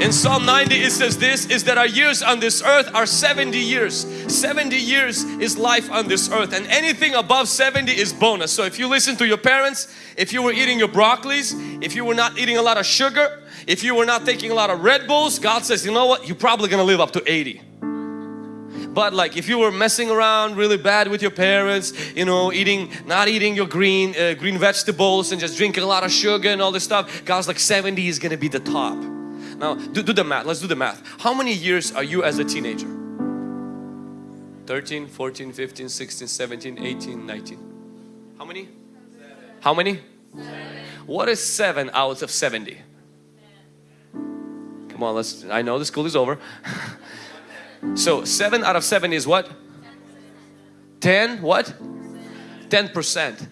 In Psalm 90 it says this is that our years on this earth are 70 years. 70 years is life on this earth and anything above 70 is bonus. So if you listen to your parents, if you were eating your broccolis, if you were not eating a lot of sugar, if you were not taking a lot of Red Bulls, God says, you know what, you're probably gonna live up to 80. But like if you were messing around really bad with your parents, you know, eating, not eating your green, uh, green vegetables and just drinking a lot of sugar and all this stuff, God's like 70 is gonna be the top. Now do, do the math, let's do the math. How many years are you as a teenager? 13, 14, 15, 16, 17, 18, 19. How many? How many? What is 7 out of 70? Come on, let's, I know the school is over. So 7 out of 7 is what? 10 what? 10%.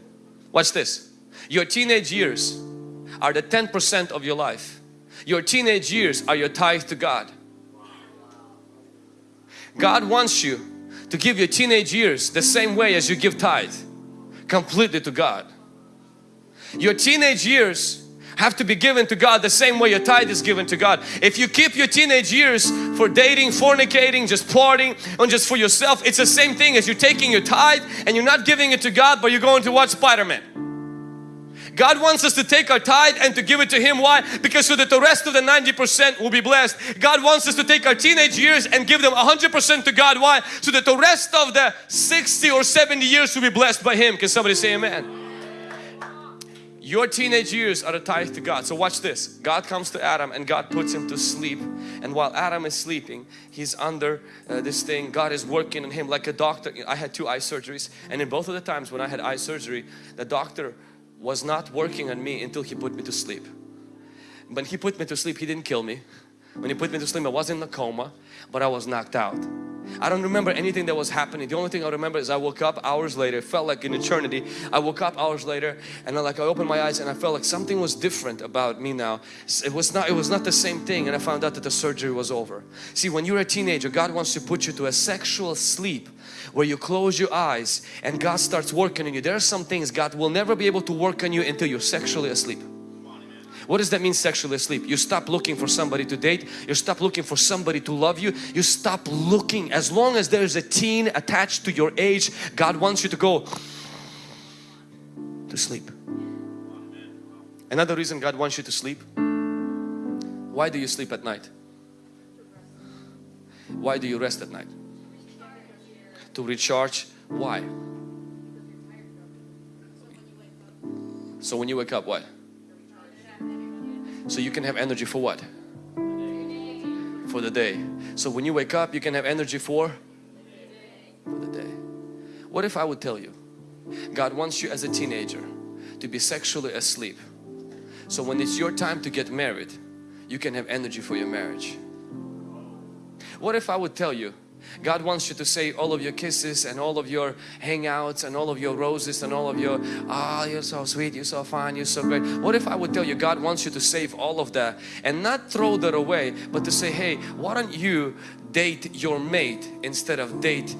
Watch this. Your teenage years are the 10% of your life. Your teenage years are your tithe to God. God wants you to give your teenage years the same way as you give tithe. Completely to God. Your teenage years have to be given to God the same way your tithe is given to God. If you keep your teenage years for dating, fornicating, just partying, and just for yourself, it's the same thing as you're taking your tithe and you're not giving it to God, but you're going to watch Spider-Man. God wants us to take our tithe and to give it to Him. Why? Because so that the rest of the 90% will be blessed. God wants us to take our teenage years and give them 100% to God. Why? So that the rest of the 60 or 70 years will be blessed by Him. Can somebody say Amen? Your teenage years are a tithe to God. So watch this. God comes to Adam and God puts him to sleep. And while Adam is sleeping, he's under uh, this thing. God is working on him like a doctor. I had two eye surgeries and in both of the times when I had eye surgery, the doctor was not working on me until he put me to sleep. When he put me to sleep, he didn't kill me. When he put me to sleep, I was in a coma, but I was knocked out. I don't remember anything that was happening. The only thing I remember is I woke up hours later. It felt like an eternity. I woke up hours later and I like I opened my eyes and I felt like something was different about me now. It was not it was not the same thing and I found out that the surgery was over. See when you're a teenager God wants to put you to a sexual sleep where you close your eyes and God starts working on you. There are some things God will never be able to work on you until you're sexually asleep. What does that mean sexually asleep? You stop looking for somebody to date. You stop looking for somebody to love you. You stop looking. As long as there is a teen attached to your age, God wants you to go to sleep. Another reason God wants you to sleep. Why do you sleep at night? Why do you rest at night? To recharge. Why? So when you wake up, what? So you can have energy for what? For the day. So when you wake up, you can have energy for? For the day. What if I would tell you, God wants you as a teenager to be sexually asleep. So when it's your time to get married, you can have energy for your marriage. What if I would tell you God wants you to say all of your kisses and all of your hangouts and all of your roses and all of your ah oh, you're so sweet you're so fine you're so great. What if I would tell you God wants you to save all of that and not throw that away but to say hey why don't you date your mate instead of date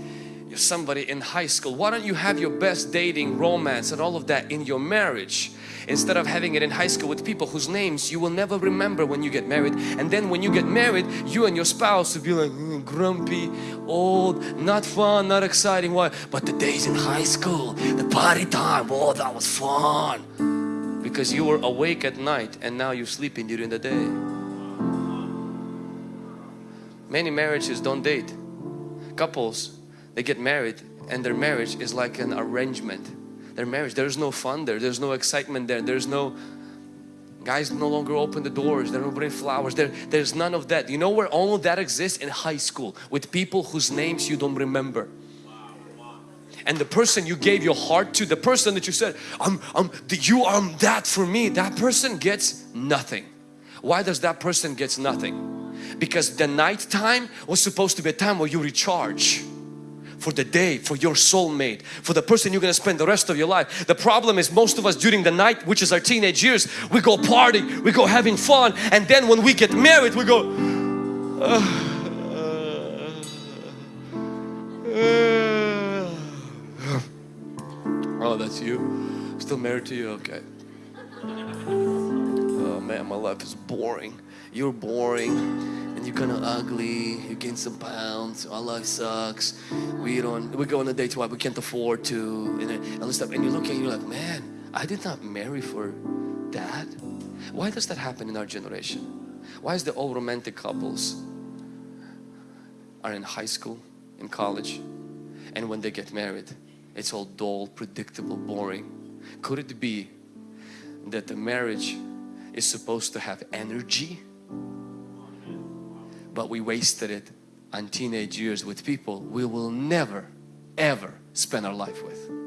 somebody in high school. Why don't you have your best dating romance and all of that in your marriage? Instead of having it in high school with people whose names you will never remember when you get married. And then when you get married you and your spouse will be like mm, grumpy old not fun not exciting why? But the days in high school the party time oh that was fun. Because you were awake at night and now you're sleeping during the day. Many marriages don't date. Couples they get married and their marriage is like an arrangement their marriage. There's no fun there. There's no excitement there. There's no guys no longer open the doors. They don't bring flowers. There, there's none of that. You know where all of that exists? In high school with people whose names you don't remember. And the person you gave your heart to, the person that you said, I'm, I'm, you are that for me, that person gets nothing. Why does that person gets nothing? Because the night time was supposed to be a time where you recharge for the day, for your soulmate, for the person you're going to spend the rest of your life. The problem is most of us during the night, which is our teenage years, we go party, we go having fun and then when we get married we go uh, uh, uh, uh. Oh, that's you? Still married to you? Okay. Oh man, my life is boring. you're boring and you're kind of ugly you gain some pounds our life sucks. We don't we go on a date why we can't afford to and, all this stuff. And you look and you're like man I did not marry for that. Why does that happen in our generation? Why is the all romantic couples are in high school in college and when they get married it's all dull predictable boring? Could it be that the marriage is supposed to have energy but we wasted it on teenage years with people we will never ever spend our life with